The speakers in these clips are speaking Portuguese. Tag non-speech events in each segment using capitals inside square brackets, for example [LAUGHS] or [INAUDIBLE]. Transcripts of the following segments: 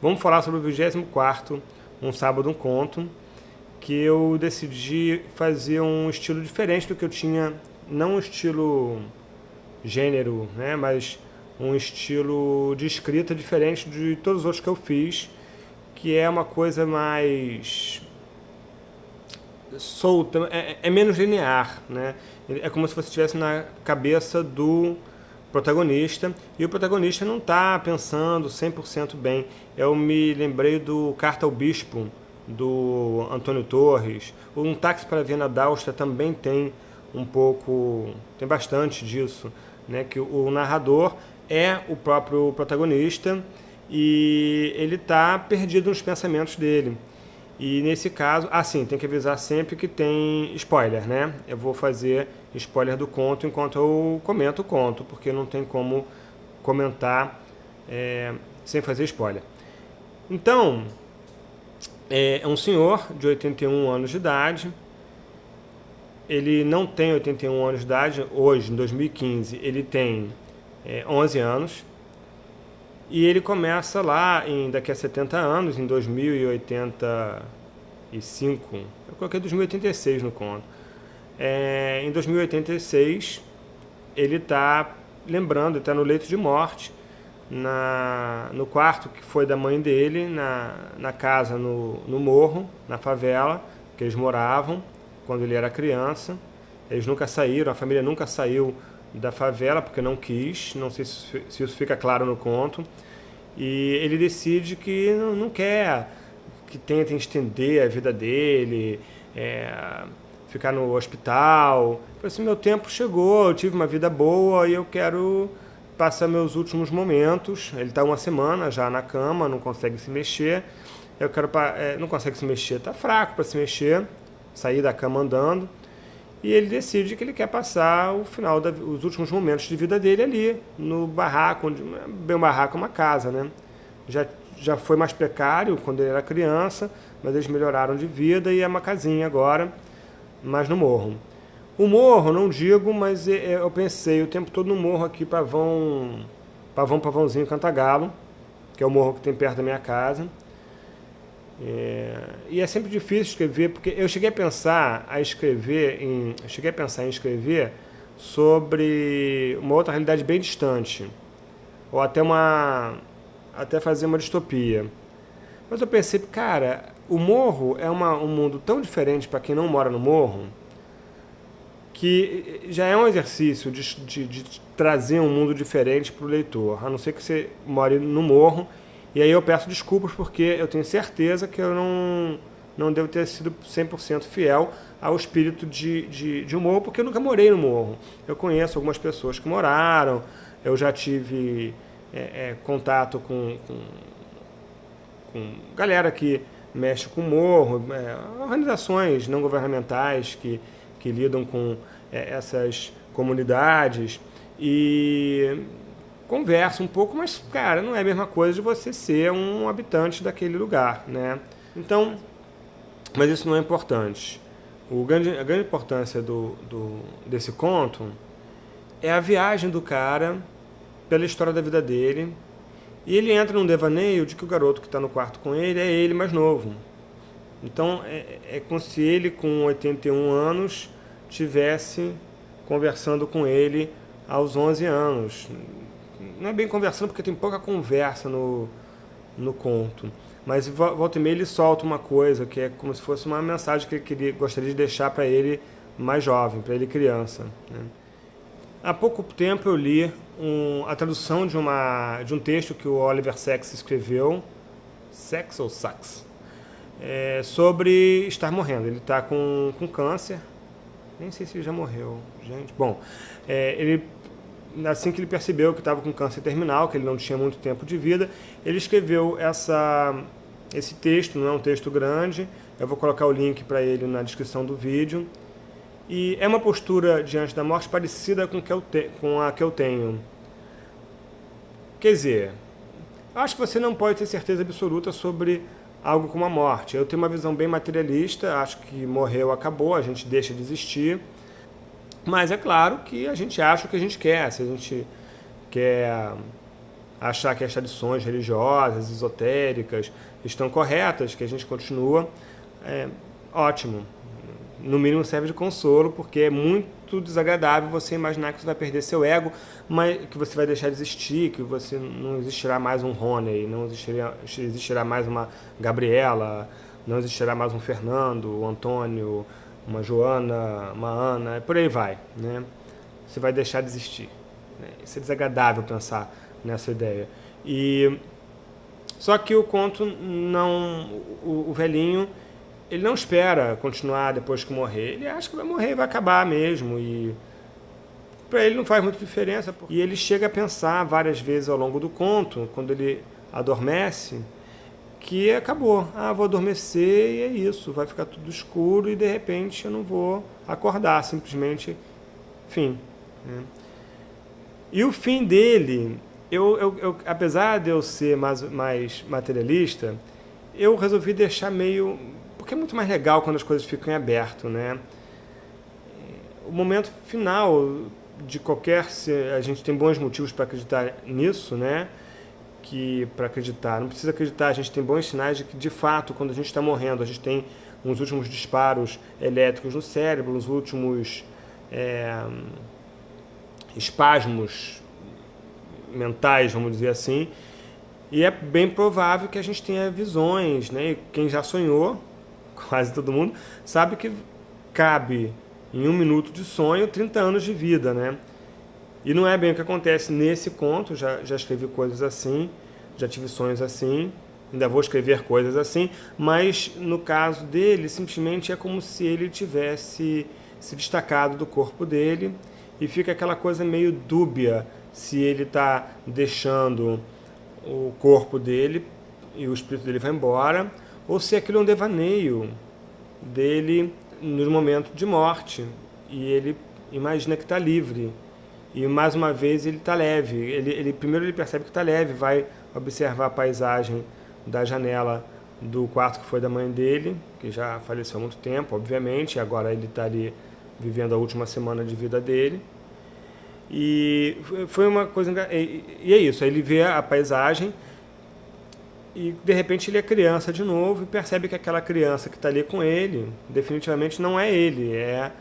Vamos falar sobre o 24º, um sábado, um conto, que eu decidi fazer um estilo diferente do que eu tinha, não um estilo gênero, né, mas um estilo de escrita diferente de todos os outros que eu fiz, que é uma coisa mais solta, é, é menos linear, né? É como se você estivesse na cabeça do protagonista, e o protagonista não está pensando 100% bem. Eu me lembrei do Carta ao Bispo, do Antônio Torres. Um Táxi para Viena d'Áustria também tem um pouco, tem bastante disso, né? que o narrador é o próprio protagonista e ele está perdido nos pensamentos dele. E nesse caso, assim, tem que avisar sempre que tem spoiler, né? Eu vou fazer spoiler do conto enquanto eu comento o conto, porque não tem como comentar é, sem fazer spoiler. Então, é um senhor de 81 anos de idade, ele não tem 81 anos de idade, hoje, em 2015, ele tem é, 11 anos, e ele começa lá, em, daqui a 70 anos, em 2085, eu coloquei 2086 no conto. É, em 2086, ele está lembrando, está no leito de morte, na, no quarto que foi da mãe dele, na, na casa no, no morro, na favela, que eles moravam quando ele era criança. Eles nunca saíram, a família nunca saiu da favela, porque não quis, não sei se, se isso fica claro no conto. E ele decide que não, quer, que tenta estender a vida dele, é, ficar no hospital. Falei assim, meu tempo chegou, eu tive uma vida boa e eu quero passar meus últimos momentos. Ele está uma semana já na cama, não consegue se mexer. Eu quero, é, não consegue se mexer, está fraco para se mexer, sair da cama andando e ele decide que ele quer passar o final, da, os últimos momentos de vida dele ali, no barraco, onde, bem um barraco uma casa, né? Já, já foi mais precário quando ele era criança, mas eles melhoraram de vida e é uma casinha agora, mas no morro. O morro, não digo, mas é, é, eu pensei o tempo todo no morro aqui, Pavão, Pavão Pavãozinho Cantagalo, que é o morro que tem perto da minha casa. É, e é sempre difícil escrever, porque eu cheguei a pensar a escrever em, cheguei a pensar em escrever sobre uma outra realidade bem distante, ou até uma até fazer uma distopia. Mas eu pensei, cara, o morro é uma, um mundo tão diferente para quem não mora no morro, que já é um exercício de, de, de trazer um mundo diferente para o leitor, a não ser que você more no morro e aí eu peço desculpas porque eu tenho certeza que eu não, não devo ter sido 100% fiel ao espírito de, de, de um morro, porque eu nunca morei no morro. Eu conheço algumas pessoas que moraram, eu já tive é, é, contato com, com, com, galera que mexe com morro, é, organizações não governamentais que, que lidam com é, essas comunidades. E conversa um pouco, mas, cara, não é a mesma coisa de você ser um habitante daquele lugar, né? Então, mas isso não é importante. O grande, a grande importância do, do, desse conto é a viagem do cara pela história da vida dele, e ele entra num devaneio de que o garoto que está no quarto com ele é ele mais novo. Então, é, é como se ele, com 81 anos, tivesse conversando com ele aos 11 anos não é bem conversando porque tem pouca conversa no, no conto, mas volta e meia ele solta uma coisa que é como se fosse uma mensagem que ele queria, gostaria de deixar para ele mais jovem, para ele criança. Né? Há pouco tempo eu li um, a tradução de, uma, de um texto que o Oliver Sacks escreveu, Sacks ou Sacks, é, sobre estar morrendo. Ele está com, com câncer, nem sei se ele já morreu, gente. Bom, é, ele assim que ele percebeu que estava com câncer terminal, que ele não tinha muito tempo de vida, ele escreveu essa, esse texto, não é um texto grande, eu vou colocar o link para ele na descrição do vídeo. E é uma postura diante da morte parecida com, que eu te, com a que eu tenho. Quer dizer, acho que você não pode ter certeza absoluta sobre algo como a morte. Eu tenho uma visão bem materialista, acho que morreu, acabou, a gente deixa de existir. Mas é claro que a gente acha o que a gente quer. Se a gente quer achar que as tradições religiosas, esotéricas, estão corretas, que a gente continua, é, ótimo. No mínimo serve de consolo, porque é muito desagradável você imaginar que você vai perder seu ego, mas que você vai deixar de existir, que você não existirá mais um Rony, não existirá, existirá mais uma Gabriela, não existirá mais um Fernando, um Antônio, uma Joana, uma Ana, por aí vai. Né? Você vai deixar de existir. Né? Isso é desagradável pensar nessa ideia. E só que o conto não, o, o, velhinho, ele não espera continuar depois que morrer. Ele acha que vai morrer e vai acabar mesmo e para ele não faz muita diferença. E ele chega a pensar várias vezes ao longo do conto, quando ele adormece, que acabou. Ah, vou adormecer e é isso, vai ficar tudo escuro e de repente eu não vou acordar, simplesmente fim. Né? E o fim dele, eu, eu, eu, apesar de eu ser mais, mais materialista, eu resolvi deixar meio... Porque é muito mais legal quando as coisas ficam em aberto, né? O momento final de qualquer... A gente tem bons motivos para acreditar nisso, né? Que para acreditar, não precisa acreditar, a gente tem bons sinais de que, de fato, quando a gente está morrendo, a gente tem uns últimos disparos elétricos no cérebro, uns últimos é, espasmos mentais, vamos dizer assim, e é bem provável que a gente tenha visões, né? E quem já sonhou, [LAUGHS] quase todo mundo, sabe que cabe em um minuto de sonho 30 anos de vida, né? E não é bem o que acontece nesse conto, já, já escrevi coisas assim, já tive sonhos assim, ainda vou escrever coisas assim, mas no caso dele, simplesmente é como se ele tivesse se destacado do corpo dele e fica aquela coisa meio dúbia se ele está deixando o corpo dele e o espírito dele vai embora, ou se aquilo é um devaneio dele no momento de morte e ele imagina que está livre. E mais uma vez ele está leve. Ele, ele, primeiro ele percebe que está leve, vai observar a paisagem da janela do quarto que foi da mãe dele, que já faleceu há muito tempo, obviamente, agora ele está ali vivendo a última semana de vida dele. E foi uma coisa... E é isso, ele vê a paisagem e de repente ele é criança de novo e percebe que aquela criança que está ali com ele, definitivamente não é ele, é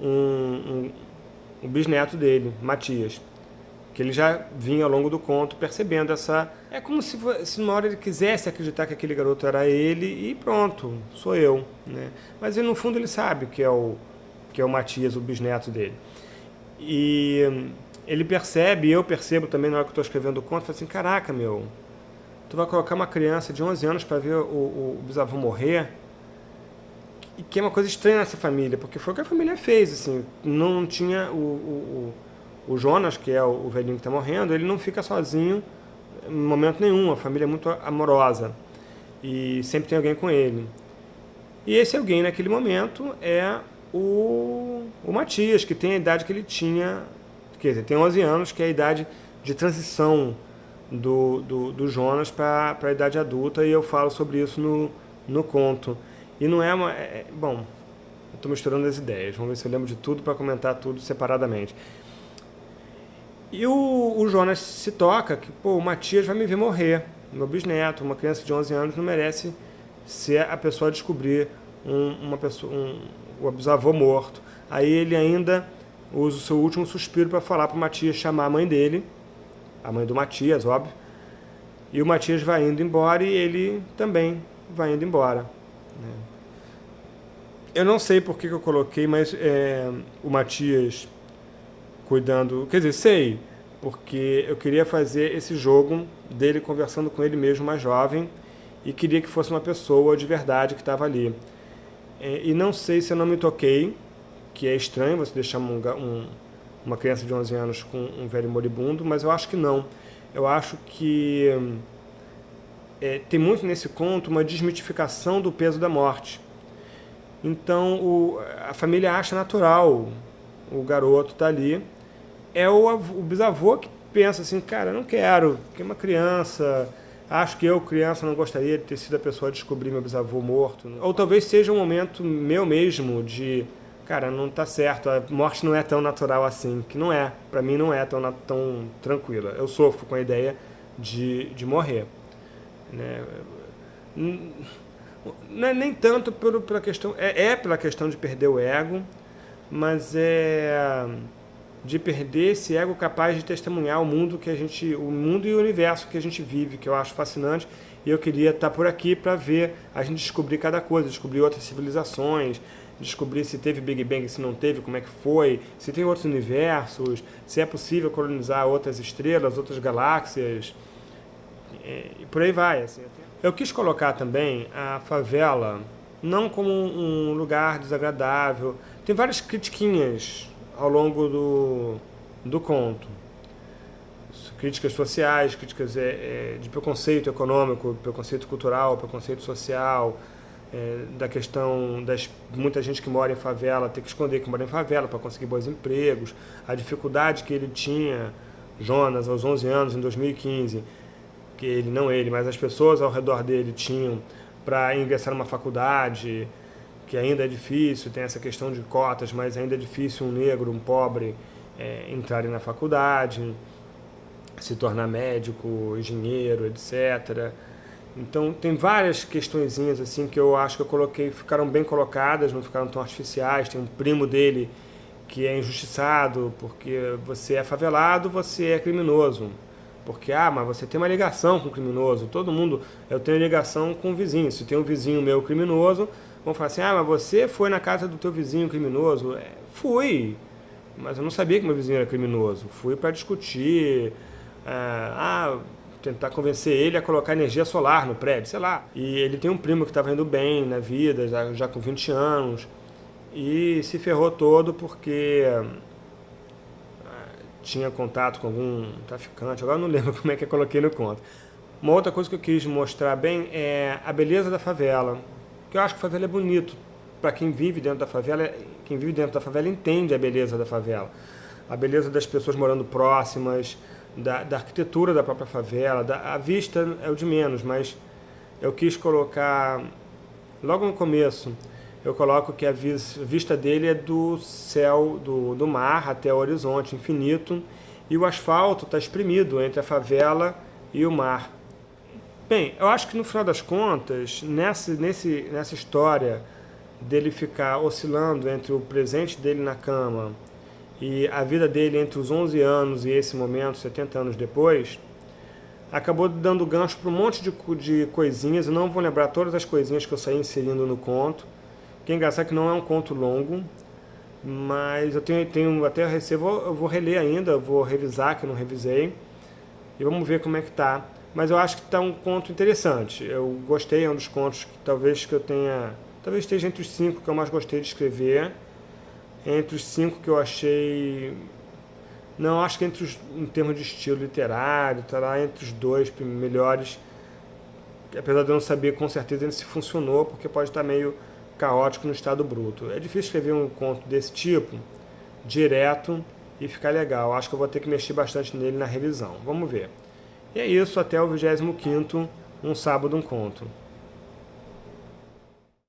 um o bisneto dele, Matias, que ele já vinha ao longo do conto percebendo essa... É como se, se numa hora ele quisesse acreditar que aquele garoto era ele e pronto, sou eu. Né? Mas ele, no fundo ele sabe que é, o, que é o Matias, o bisneto dele. E ele percebe, eu percebo também na hora que estou escrevendo o conto, assim, caraca, meu, tu vai colocar uma criança de 11 anos para ver o, o bisavô morrer e que é uma coisa estranha nessa família, porque foi o que a família fez, assim, não tinha o, o, o Jonas, que é o, velhinho que está morrendo, ele não fica sozinho em momento nenhum, a família é muito amorosa e sempre tem alguém com ele. E esse alguém naquele momento é o, o Matias, que tem a idade que ele tinha, quer dizer, tem 11 anos, que é a idade de transição do, do, do Jonas para a idade adulta, e eu falo sobre isso no, no conto. E não é uma... É, é bom, estou misturando as ideias. Vamos ver se eu lembro de tudo para comentar tudo separadamente. E o, o, Jonas se toca que, pô, o Matias vai me ver morrer. Meu bisneto, uma criança de 11 anos, não merece ser a pessoa a descobrir um, uma pessoa, um, o bisavô morto. Aí ele ainda usa o seu último suspiro para falar para o Matias chamar a mãe dele, a mãe do Matias, óbvio. E o Matias vai indo embora e ele também vai indo embora. Né? Eu não sei por que, eu coloquei, mas é, o Matias cuidando... Quer dizer, sei, porque eu queria fazer esse jogo dele conversando com ele mesmo mais jovem e queria que fosse uma pessoa de verdade que estava ali. É, e não sei se eu não me toquei, que é estranho você deixar um, um, uma criança de 11 anos com um velho moribundo, mas eu acho que não. Eu acho que é, tem muito nesse conto uma desmitificação do peso da morte. Então o, a família acha natural o garoto tá ali. É o, o bisavô que pensa assim, cara, não quero, porque é uma criança, acho que eu, criança, não gostaria de ter sido a pessoa a descobrir meu bisavô morto. Ou talvez seja um momento meu mesmo de, cara, não está certo, a morte não é tão natural assim, que não é, para mim não é tão, tão tranquila. Eu sofro com a ideia de, de morrer. Né? Não é nem tanto pela questão, é, é pela questão de perder o ego, mas é de perder esse ego capaz de testemunhar o mundo que a gente, o mundo e o universo que a gente vive, que eu acho fascinante. E eu queria estar por aqui para ver a gente descobrir cada coisa, descobrir outras civilizações, descobrir se teve Big Bang, se não teve, como é que foi, se tem outros universos, se é possível colonizar outras estrelas, outras galáxias, e por aí vai. Assim. Eu quis colocar também a favela não como um lugar desagradável. Tem várias critiquinhas ao longo do, do conto. Críticas sociais, críticas é, é, de preconceito econômico, preconceito cultural, preconceito social, é, da questão das muita gente que mora em favela ter que esconder que mora em favela para conseguir bons empregos, a dificuldade que ele tinha, Jonas, aos 11 anos, em 2015, que ele, não ele, mas as pessoas ao redor dele tinham para ingressar numa faculdade, que ainda é difícil, tem essa questão de cotas, mas ainda é difícil um negro, um pobre, é, entrarem na faculdade, se tornar médico, engenheiro, etc. Então tem várias questõezinhas assim que eu acho que eu coloquei, ficaram bem colocadas, não ficaram tão artificiais. Tem um primo dele que é injustiçado porque você é favelado, você é criminoso. Porque, ah, mas você tem uma ligação com o criminoso. Todo mundo, eu tenho ligação com o vizinho. Se tem um vizinho meu criminoso, vão falar assim, ah, mas você foi na casa do teu vizinho criminoso. É, fui, mas eu não sabia que meu vizinho era criminoso. Fui para discutir, ah, tentar convencer ele a colocar energia solar no prédio, sei lá. E ele tem um primo que estava indo bem na vida, já, já com 20 anos, e se ferrou todo porque tinha contato com algum traficante, agora não [LAUGHS] lembro como é que eu coloquei no conto. Uma outra coisa que eu quis mostrar bem é a beleza da favela, que eu acho que a favela é bonito. Para quem vive dentro da favela, quem vive dentro da favela entende a beleza da favela. A beleza das pessoas morando próximas, da, da arquitetura da própria favela, da, a vista é o de menos, mas eu quis colocar, logo no começo, eu coloco que a vista dele é do céu, do, do mar até o horizonte infinito, e o asfalto está espremido entre a favela e o mar. Bem, eu acho que no final das contas, nessa, nesse, nessa história dele ficar oscilando entre o presente dele na cama e a vida dele entre os 11 anos e esse momento, 70 anos depois, acabou dando gancho para um monte de, de coisinhas, eu não vou lembrar todas as coisinhas que eu saí inserindo no conto, que é engraçado que não é um conto longo, mas eu tenho, tenho até recebo, eu vou reler ainda, vou revisar, que eu não revisei, e vamos ver como é que tá. Mas eu acho que está um conto interessante. Eu gostei, é um dos contos que talvez que eu tenha... Talvez esteja entre os cinco que eu mais gostei de escrever. Entre os cinco que eu achei... Não, acho que entre os, em termos de estilo literário, está lá entre os dois melhores. Apesar de eu não saber com certeza se funcionou, porque pode estar meio caótico no estado bruto. É difícil escrever um conto desse tipo, direto, e ficar legal. Acho que eu vou ter que mexer bastante nele na revisão. Vamos ver. E é isso, até o 25º, um sábado, um conto.